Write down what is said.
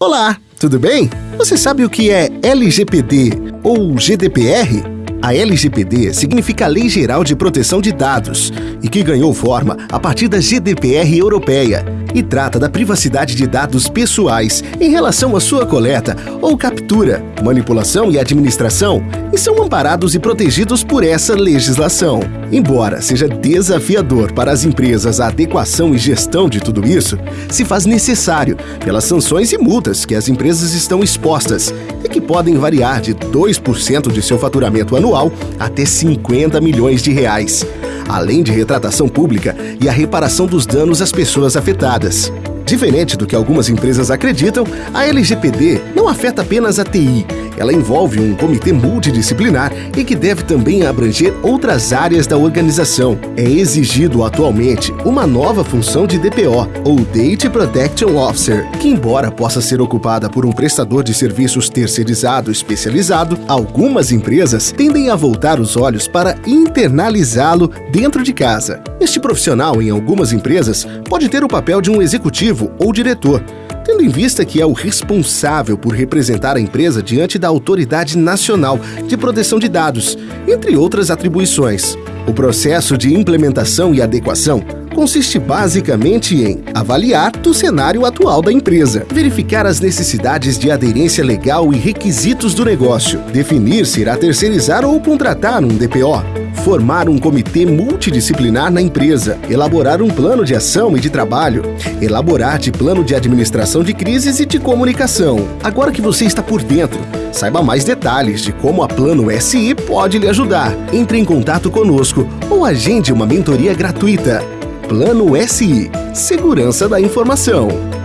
Olá, tudo bem? Você sabe o que é LGPD ou GDPR? A LGPD significa Lei Geral de Proteção de Dados e que ganhou forma a partir da GDPR europeia e trata da privacidade de dados pessoais em relação à sua coleta ou captura, manipulação e administração e são amparados e protegidos por essa legislação. Embora seja desafiador para as empresas a adequação e gestão de tudo isso, se faz necessário pelas sanções e multas que as empresas estão expostas e que podem variar de 2% de seu faturamento anual até 50 milhões de reais, além de retratação pública e a reparação dos danos às pessoas afetadas. Diferente do que algumas empresas acreditam, a LGPD não afeta apenas a TI. Ela envolve um comitê multidisciplinar e que deve também abranger outras áreas da organização. É exigido atualmente uma nova função de DPO, ou Data Protection Officer, que embora possa ser ocupada por um prestador de serviços terceirizado especializado, algumas empresas tendem a voltar os olhos para internalizá-lo dentro de casa. Este profissional, em algumas empresas, pode ter o papel de um executivo ou diretor, tendo em vista que é o responsável por representar a empresa diante da Autoridade Nacional de Proteção de Dados, entre outras atribuições. O processo de implementação e adequação consiste basicamente em avaliar o cenário atual da empresa, verificar as necessidades de aderência legal e requisitos do negócio, definir se irá terceirizar ou contratar um DPO, formar um comitê multidisciplinar na empresa, elaborar um plano de ação e de trabalho, elaborar de plano de administração de crises e de comunicação. Agora que você está por dentro, saiba mais detalhes de como a Plano SI pode lhe ajudar. Entre em contato conosco ou agende uma mentoria gratuita. Plano SI Segurança da Informação.